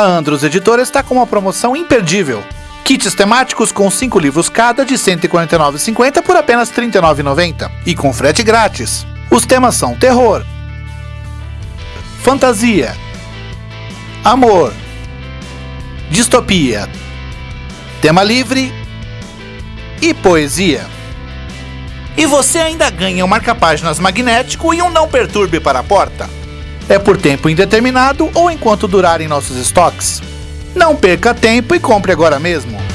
A Andros Editora está com uma promoção imperdível. Kits temáticos com 5 livros cada de R$ 149,50 por apenas R$ 39,90 e com frete grátis. Os temas são terror, fantasia, amor, distopia, tema livre e poesia. E você ainda ganha um marca-páginas magnético e um não perturbe para a porta. É por tempo indeterminado ou enquanto durarem nossos estoques. Não perca tempo e compre agora mesmo.